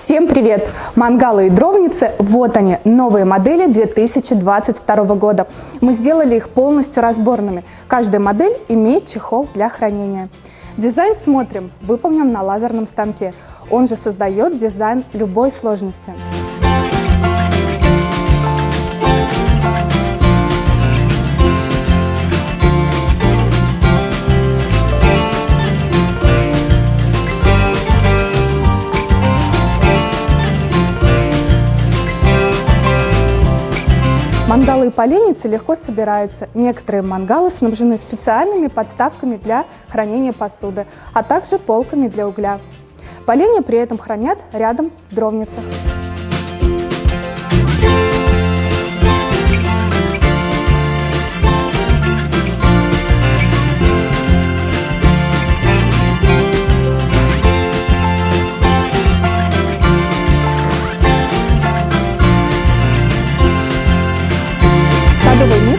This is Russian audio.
Всем привет! Мангалы и дровницы, вот они, новые модели 2022 года. Мы сделали их полностью разборными. Каждая модель имеет чехол для хранения. Дизайн смотрим, выполнен на лазерном станке. Он же создает дизайн любой сложности. Мангалы и поленницы легко собираются. Некоторые мангалы снабжены специальными подставками для хранения посуды, а также полками для угля. Поленья при этом хранят рядом в дровницах. радовал,